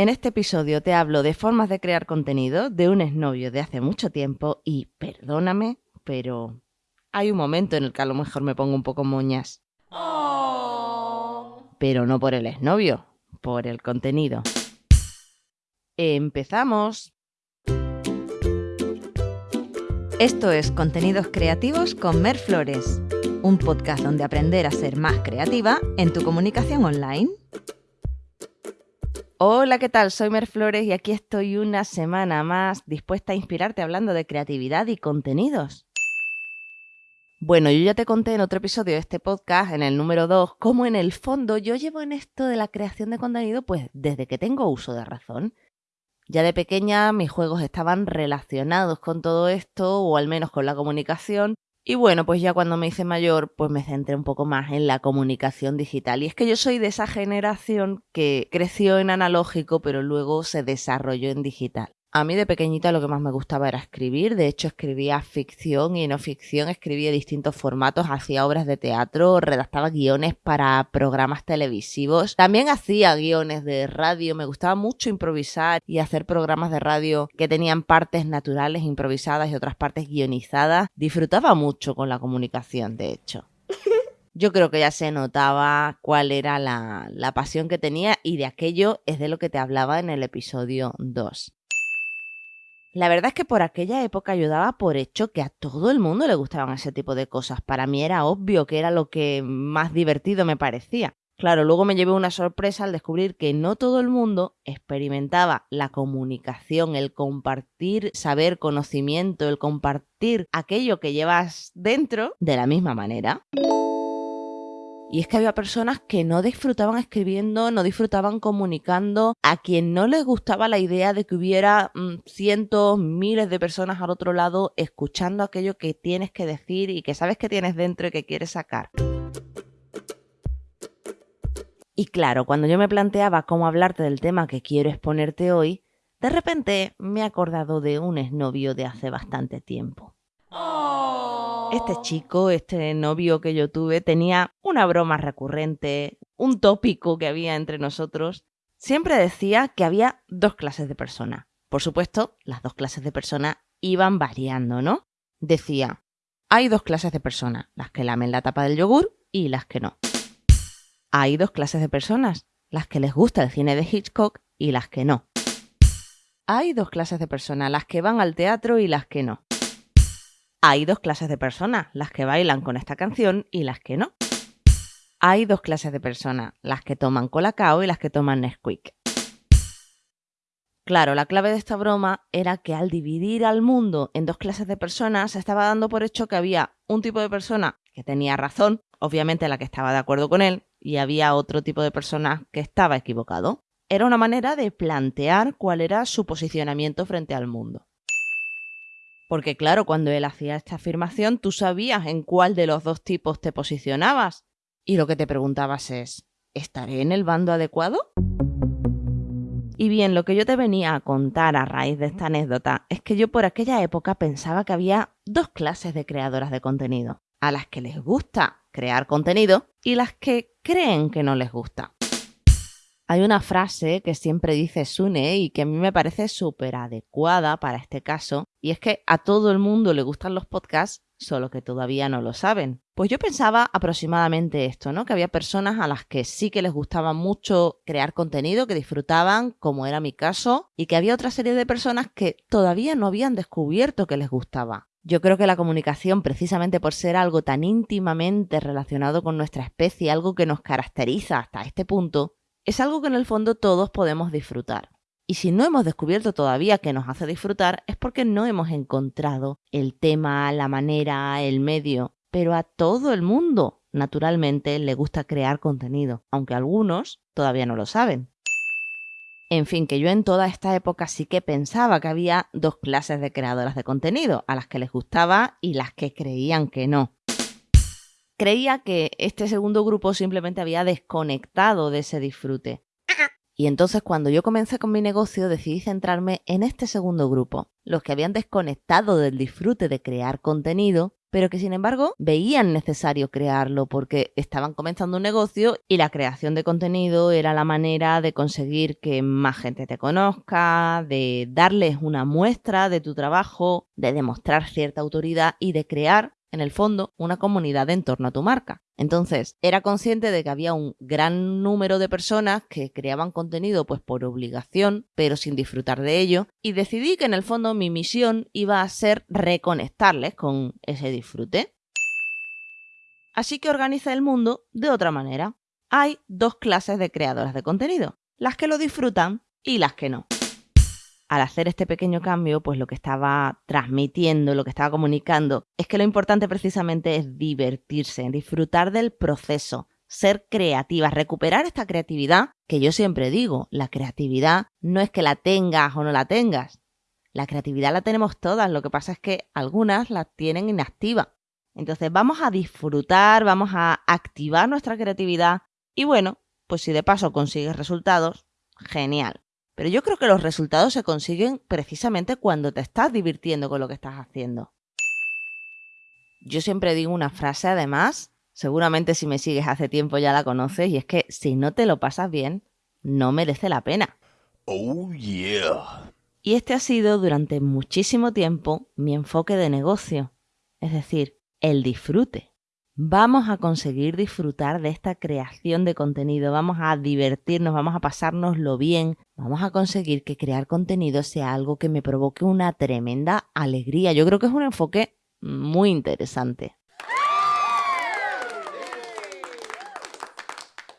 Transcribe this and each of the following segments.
En este episodio te hablo de formas de crear contenido, de un exnovio de hace mucho tiempo y, perdóname, pero hay un momento en el que a lo mejor me pongo un poco moñas. Pero no por el exnovio, por el contenido. Empezamos. Esto es Contenidos Creativos con Mer Flores, un podcast donde aprender a ser más creativa en tu comunicación online. Hola, ¿qué tal? Soy Mer Flores y aquí estoy una semana más dispuesta a inspirarte hablando de creatividad y contenidos. Bueno, yo ya te conté en otro episodio de este podcast, en el número 2, cómo en el fondo yo llevo en esto de la creación de contenido pues desde que tengo uso de razón. Ya de pequeña mis juegos estaban relacionados con todo esto, o al menos con la comunicación, y bueno, pues ya cuando me hice mayor, pues me centré un poco más en la comunicación digital. Y es que yo soy de esa generación que creció en analógico, pero luego se desarrolló en digital. A mí de pequeñita lo que más me gustaba era escribir, de hecho escribía ficción y no ficción, escribía distintos formatos, hacía obras de teatro, redactaba guiones para programas televisivos, también hacía guiones de radio, me gustaba mucho improvisar y hacer programas de radio que tenían partes naturales improvisadas y otras partes guionizadas, disfrutaba mucho con la comunicación, de hecho. Yo creo que ya se notaba cuál era la, la pasión que tenía y de aquello es de lo que te hablaba en el episodio 2. La verdad es que por aquella época yo daba por hecho que a todo el mundo le gustaban ese tipo de cosas. Para mí era obvio que era lo que más divertido me parecía. Claro, luego me llevé una sorpresa al descubrir que no todo el mundo experimentaba la comunicación, el compartir saber, conocimiento, el compartir aquello que llevas dentro de la misma manera. Y es que había personas que no disfrutaban escribiendo, no disfrutaban comunicando, a quien no les gustaba la idea de que hubiera mm, cientos, miles de personas al otro lado escuchando aquello que tienes que decir y que sabes que tienes dentro y que quieres sacar. Y claro, cuando yo me planteaba cómo hablarte del tema que quiero exponerte hoy, de repente me he acordado de un exnovio de hace bastante tiempo. Este chico, este novio que yo tuve, tenía una broma recurrente, un tópico que había entre nosotros. Siempre decía que había dos clases de persona. Por supuesto, las dos clases de persona iban variando, ¿no? Decía, hay dos clases de personas, las que lamen la tapa del yogur y las que no. Hay dos clases de personas, las que les gusta el cine de Hitchcock y las que no. Hay dos clases de personas, las que van al teatro y las que no hay dos clases de personas, las que bailan con esta canción y las que no. Hay dos clases de personas, las que toman Colacao y las que toman Nesquik. Claro, la clave de esta broma era que al dividir al mundo en dos clases de personas se estaba dando por hecho que había un tipo de persona que tenía razón, obviamente la que estaba de acuerdo con él, y había otro tipo de persona que estaba equivocado. Era una manera de plantear cuál era su posicionamiento frente al mundo. Porque claro, cuando él hacía esta afirmación, tú sabías en cuál de los dos tipos te posicionabas. Y lo que te preguntabas es, ¿estaré en el bando adecuado? Y bien, lo que yo te venía a contar a raíz de esta anécdota es que yo por aquella época pensaba que había dos clases de creadoras de contenido. A las que les gusta crear contenido y las que creen que no les gusta. Hay una frase que siempre dice Sune y que a mí me parece súper adecuada para este caso, y es que a todo el mundo le gustan los podcasts, solo que todavía no lo saben. Pues yo pensaba aproximadamente esto, ¿no? Que había personas a las que sí que les gustaba mucho crear contenido, que disfrutaban, como era mi caso, y que había otra serie de personas que todavía no habían descubierto que les gustaba. Yo creo que la comunicación, precisamente por ser algo tan íntimamente relacionado con nuestra especie, algo que nos caracteriza hasta este punto, es algo que en el fondo todos podemos disfrutar. Y si no hemos descubierto todavía que nos hace disfrutar, es porque no hemos encontrado el tema, la manera, el medio. Pero a todo el mundo, naturalmente, le gusta crear contenido, aunque algunos todavía no lo saben. En fin, que yo en toda esta época sí que pensaba que había dos clases de creadoras de contenido, a las que les gustaba y las que creían que no creía que este segundo grupo simplemente había desconectado de ese disfrute. Y entonces cuando yo comencé con mi negocio decidí centrarme en este segundo grupo, los que habían desconectado del disfrute de crear contenido pero que sin embargo veían necesario crearlo porque estaban comenzando un negocio y la creación de contenido era la manera de conseguir que más gente te conozca, de darles una muestra de tu trabajo, de demostrar cierta autoridad y de crear en el fondo, una comunidad en torno a tu marca. Entonces, era consciente de que había un gran número de personas que creaban contenido pues por obligación, pero sin disfrutar de ello, y decidí que en el fondo mi misión iba a ser reconectarles con ese disfrute. Así que organiza el mundo de otra manera. Hay dos clases de creadoras de contenido, las que lo disfrutan y las que no al hacer este pequeño cambio, pues lo que estaba transmitiendo, lo que estaba comunicando, es que lo importante precisamente es divertirse, disfrutar del proceso, ser creativas, recuperar esta creatividad que yo siempre digo, la creatividad no es que la tengas o no la tengas. La creatividad la tenemos todas, lo que pasa es que algunas la tienen inactiva. Entonces vamos a disfrutar, vamos a activar nuestra creatividad y bueno, pues si de paso consigues resultados, genial. Pero yo creo que los resultados se consiguen precisamente cuando te estás divirtiendo con lo que estás haciendo. Yo siempre digo una frase además, seguramente si me sigues hace tiempo ya la conoces, y es que si no te lo pasas bien, no merece la pena. Oh, yeah. Y este ha sido durante muchísimo tiempo mi enfoque de negocio, es decir, el disfrute vamos a conseguir disfrutar de esta creación de contenido, vamos a divertirnos, vamos a pasárnoslo bien, vamos a conseguir que crear contenido sea algo que me provoque una tremenda alegría. Yo creo que es un enfoque muy interesante.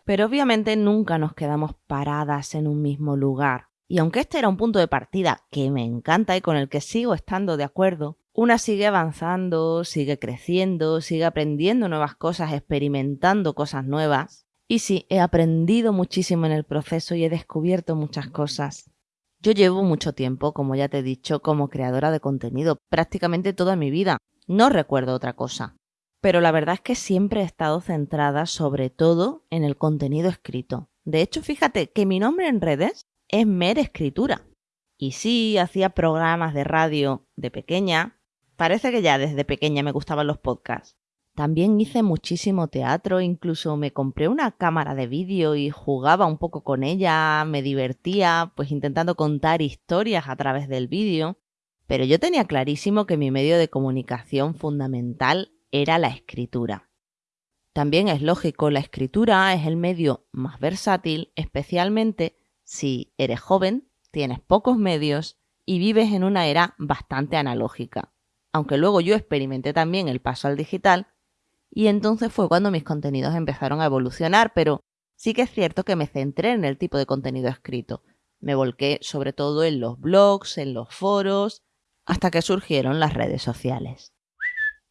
Pero obviamente nunca nos quedamos paradas en un mismo lugar. Y aunque este era un punto de partida que me encanta y con el que sigo estando de acuerdo, una sigue avanzando, sigue creciendo, sigue aprendiendo nuevas cosas, experimentando cosas nuevas. Y sí, he aprendido muchísimo en el proceso y he descubierto muchas cosas. Yo llevo mucho tiempo, como ya te he dicho, como creadora de contenido, prácticamente toda mi vida. No recuerdo otra cosa. Pero la verdad es que siempre he estado centrada sobre todo en el contenido escrito. De hecho, fíjate que mi nombre en redes es Mer Escritura. Y sí, hacía programas de radio de pequeña, Parece que ya desde pequeña me gustaban los podcasts. También hice muchísimo teatro, incluso me compré una cámara de vídeo y jugaba un poco con ella, me divertía, pues intentando contar historias a través del vídeo. Pero yo tenía clarísimo que mi medio de comunicación fundamental era la escritura. También es lógico, la escritura es el medio más versátil, especialmente si eres joven, tienes pocos medios y vives en una era bastante analógica aunque luego yo experimenté también el paso al digital, y entonces fue cuando mis contenidos empezaron a evolucionar, pero sí que es cierto que me centré en el tipo de contenido escrito. Me volqué sobre todo en los blogs, en los foros, hasta que surgieron las redes sociales.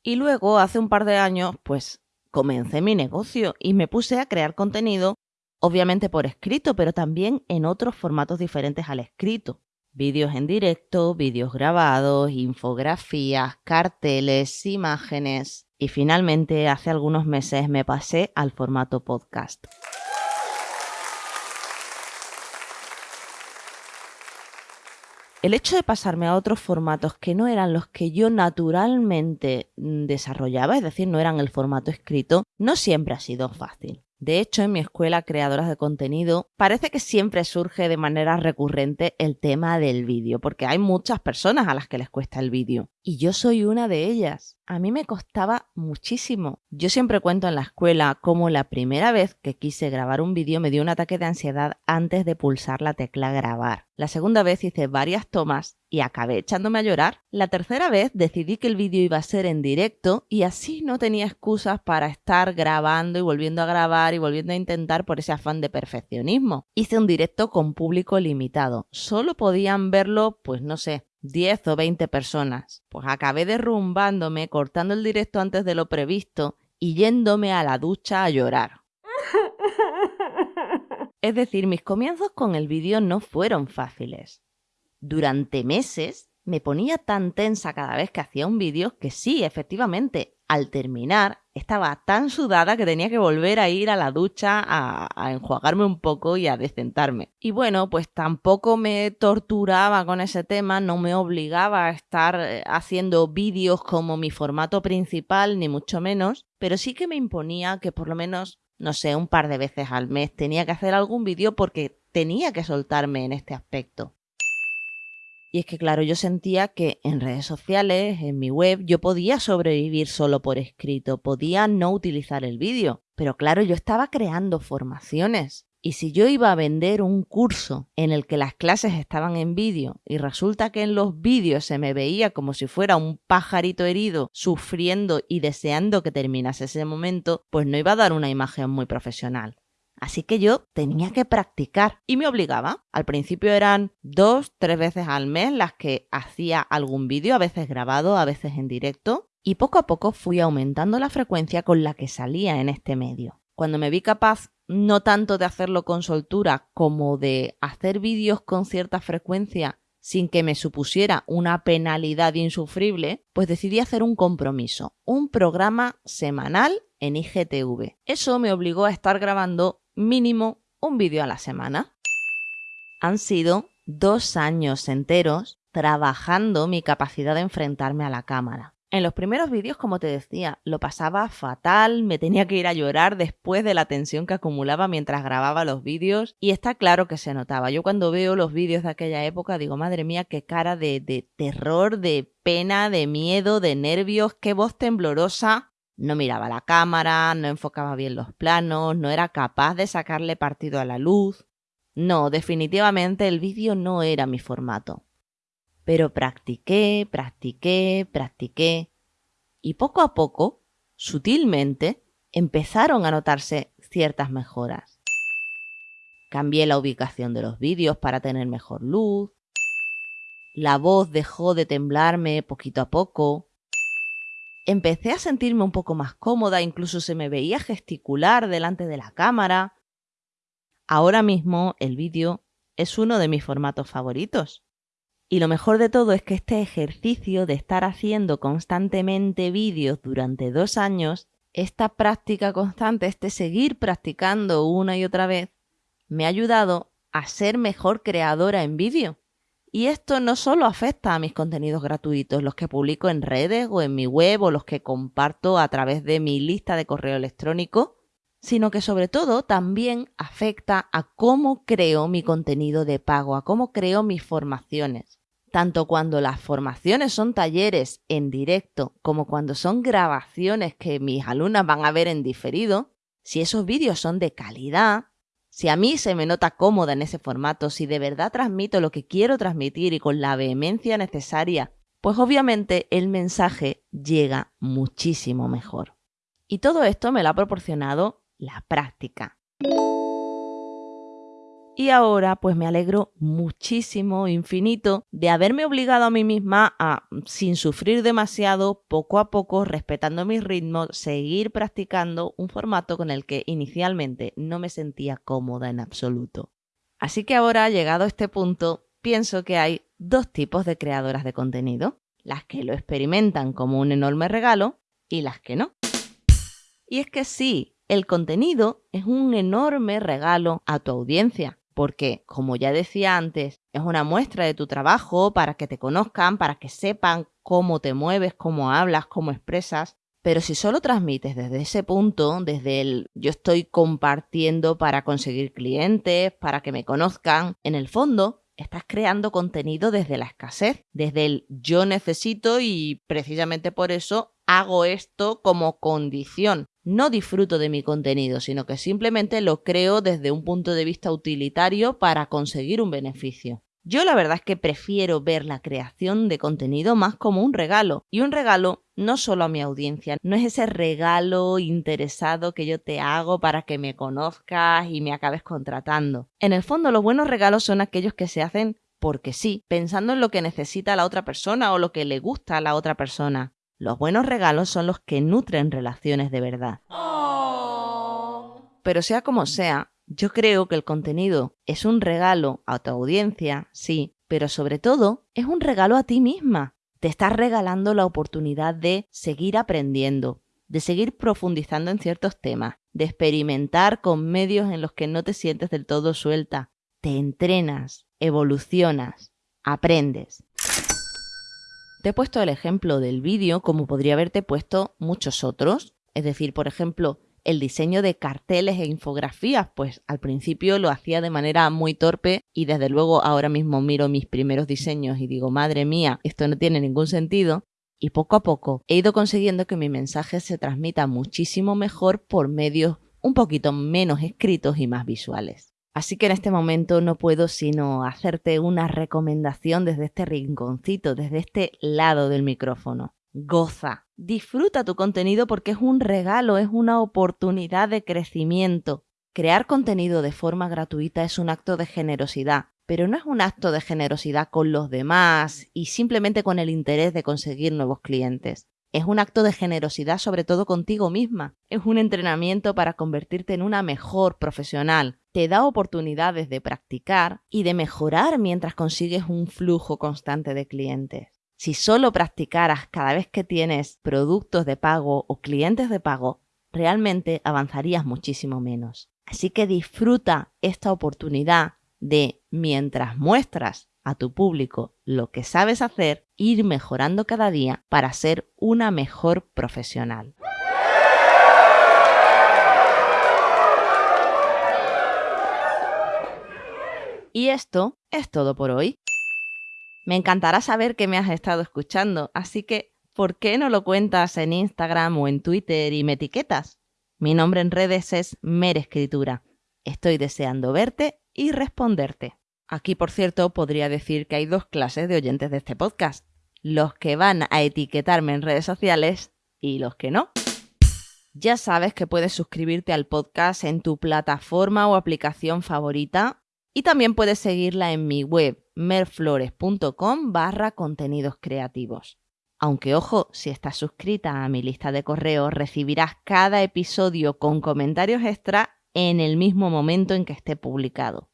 Y luego, hace un par de años, pues comencé mi negocio y me puse a crear contenido, obviamente por escrito, pero también en otros formatos diferentes al escrito vídeos en directo, vídeos grabados, infografías, carteles, imágenes y finalmente hace algunos meses me pasé al formato podcast. El hecho de pasarme a otros formatos que no eran los que yo naturalmente desarrollaba, es decir, no eran el formato escrito, no siempre ha sido fácil. De hecho, en mi escuela Creadoras de Contenido parece que siempre surge de manera recurrente el tema del vídeo, porque hay muchas personas a las que les cuesta el vídeo. Y yo soy una de ellas. A mí me costaba muchísimo. Yo siempre cuento en la escuela cómo la primera vez que quise grabar un vídeo me dio un ataque de ansiedad antes de pulsar la tecla grabar. La segunda vez hice varias tomas y acabé echándome a llorar. La tercera vez decidí que el vídeo iba a ser en directo y así no tenía excusas para estar grabando y volviendo a grabar y volviendo a intentar por ese afán de perfeccionismo. Hice un directo con público limitado. Solo podían verlo, pues no sé, 10 o 20 personas. Pues acabé derrumbándome, cortando el directo antes de lo previsto y yéndome a la ducha a llorar. Es decir, mis comienzos con el vídeo no fueron fáciles. Durante meses me ponía tan tensa cada vez que hacía un vídeo que sí, efectivamente, al terminar estaba tan sudada que tenía que volver a ir a la ducha a, enjuagarme un poco y a decentarme. Y bueno, pues tampoco me torturaba con ese tema, no me obligaba a estar eh, haciendo vídeos como mi formato principal, ni mucho menos, pero sí que me imponía que por lo menos, no sé, un par de veces al mes tenía que hacer algún vídeo porque tenía que soltarme en este aspecto. Y es que, claro, yo sentía que en redes sociales, en mi web, yo podía sobrevivir solo por escrito, podía no utilizar el vídeo. Pero claro, yo estaba creando formaciones. Y si yo iba a vender un curso en el que las clases estaban en vídeo y resulta que en los vídeos se me veía como si fuera un pajarito herido sufriendo y deseando que terminase ese momento, pues no iba a dar una imagen muy profesional. Así que yo tenía que practicar y me obligaba. Al principio eran dos, tres veces al mes las que hacía algún vídeo, a veces grabado, a veces en directo, y poco a poco fui aumentando la frecuencia con la que salía en este medio. Cuando me vi capaz no tanto de hacerlo con soltura como de hacer vídeos con cierta frecuencia sin que me supusiera una penalidad insufrible, pues decidí hacer un compromiso, un programa semanal en IGTV. Eso me obligó a estar grabando mínimo un vídeo a la semana. Han sido dos años enteros trabajando mi capacidad de enfrentarme a la cámara. En los primeros vídeos, como te decía, lo pasaba fatal, me tenía que ir a llorar después de la tensión que acumulaba mientras grababa los vídeos y está claro que se notaba. Yo cuando veo los vídeos de aquella época digo, madre mía, qué cara de, de terror, de pena, de miedo, de nervios, qué voz temblorosa no miraba la cámara, no enfocaba bien los planos, no era capaz de sacarle partido a la luz. No, definitivamente el vídeo no era mi formato. Pero practiqué, practiqué, practiqué. Y poco a poco, sutilmente, empezaron a notarse ciertas mejoras. Cambié la ubicación de los vídeos para tener mejor luz. La voz dejó de temblarme poquito a poco empecé a sentirme un poco más cómoda, incluso se me veía gesticular delante de la cámara. Ahora mismo el vídeo es uno de mis formatos favoritos. Y lo mejor de todo es que este ejercicio de estar haciendo constantemente vídeos durante dos años, esta práctica constante, este seguir practicando una y otra vez, me ha ayudado a ser mejor creadora en vídeo. Y esto no solo afecta a mis contenidos gratuitos, los que publico en redes o en mi web o los que comparto a través de mi lista de correo electrónico, sino que sobre todo también afecta a cómo creo mi contenido de pago, a cómo creo mis formaciones. Tanto cuando las formaciones son talleres en directo como cuando son grabaciones que mis alumnas van a ver en diferido, si esos vídeos son de calidad, si a mí se me nota cómoda en ese formato, si de verdad transmito lo que quiero transmitir y con la vehemencia necesaria, pues obviamente el mensaje llega muchísimo mejor. Y todo esto me lo ha proporcionado la práctica. Y ahora pues me alegro muchísimo, infinito, de haberme obligado a mí misma a, sin sufrir demasiado, poco a poco, respetando mis ritmos, seguir practicando un formato con el que inicialmente no me sentía cómoda en absoluto. Así que ahora, llegado a este punto, pienso que hay dos tipos de creadoras de contenido, las que lo experimentan como un enorme regalo y las que no. Y es que sí, el contenido es un enorme regalo a tu audiencia porque, como ya decía antes, es una muestra de tu trabajo para que te conozcan, para que sepan cómo te mueves, cómo hablas, cómo expresas. Pero si solo transmites desde ese punto, desde el yo estoy compartiendo para conseguir clientes, para que me conozcan, en el fondo estás creando contenido desde la escasez, desde el yo necesito y precisamente por eso hago esto como condición no disfruto de mi contenido, sino que simplemente lo creo desde un punto de vista utilitario para conseguir un beneficio. Yo la verdad es que prefiero ver la creación de contenido más como un regalo. Y un regalo no solo a mi audiencia, no es ese regalo interesado que yo te hago para que me conozcas y me acabes contratando. En el fondo los buenos regalos son aquellos que se hacen porque sí, pensando en lo que necesita la otra persona o lo que le gusta a la otra persona. Los buenos regalos son los que nutren relaciones de verdad. Oh. Pero sea como sea, yo creo que el contenido es un regalo a tu audiencia, sí, pero sobre todo es un regalo a ti misma. te estás regalando la oportunidad de seguir aprendiendo, de seguir profundizando en ciertos temas, de experimentar con medios en los que no te sientes del todo suelta. Te entrenas, evolucionas, aprendes. Te he puesto el ejemplo del vídeo como podría haberte puesto muchos otros. Es decir, por ejemplo, el diseño de carteles e infografías, pues al principio lo hacía de manera muy torpe y desde luego ahora mismo miro mis primeros diseños y digo, madre mía, esto no tiene ningún sentido. Y poco a poco he ido consiguiendo que mi mensaje se transmita muchísimo mejor por medios un poquito menos escritos y más visuales. Así que en este momento no puedo sino hacerte una recomendación desde este rinconcito, desde este lado del micrófono. Goza, disfruta tu contenido porque es un regalo, es una oportunidad de crecimiento. Crear contenido de forma gratuita es un acto de generosidad, pero no es un acto de generosidad con los demás y simplemente con el interés de conseguir nuevos clientes. Es un acto de generosidad sobre todo contigo misma. Es un entrenamiento para convertirte en una mejor profesional. Te da oportunidades de practicar y de mejorar mientras consigues un flujo constante de clientes. Si solo practicaras cada vez que tienes productos de pago o clientes de pago, realmente avanzarías muchísimo menos. Así que disfruta esta oportunidad de, mientras muestras a tu público lo que sabes hacer, ir mejorando cada día para ser una mejor profesional. Y esto es todo por hoy. Me encantará saber que me has estado escuchando, así que ¿por qué no lo cuentas en Instagram o en Twitter y me etiquetas? Mi nombre en redes es Merescritura. Estoy deseando verte y responderte. Aquí, por cierto, podría decir que hay dos clases de oyentes de este podcast. Los que van a etiquetarme en redes sociales y los que no. Ya sabes que puedes suscribirte al podcast en tu plataforma o aplicación favorita y también puedes seguirla en mi web merflores.com barra contenidos creativos. Aunque ojo, si estás suscrita a mi lista de correos recibirás cada episodio con comentarios extra en el mismo momento en que esté publicado.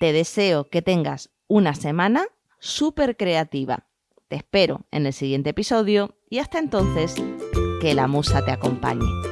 Te deseo que tengas una semana súper creativa. Te espero en el siguiente episodio y hasta entonces, que la musa te acompañe.